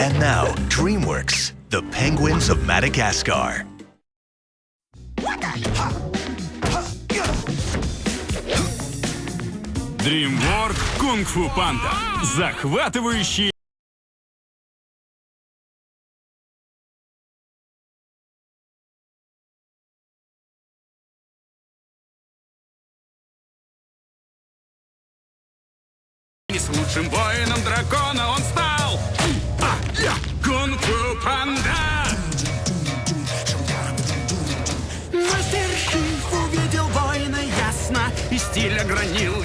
And now, DreamWorks, the Penguins of Madagascar. DreamWorks Kung Fu Panda. Захватывающий И с лучшим воином дракона он стал. А, Кунг-фу Панда. Мастер Шиф увидел воина ясно И стиль огранил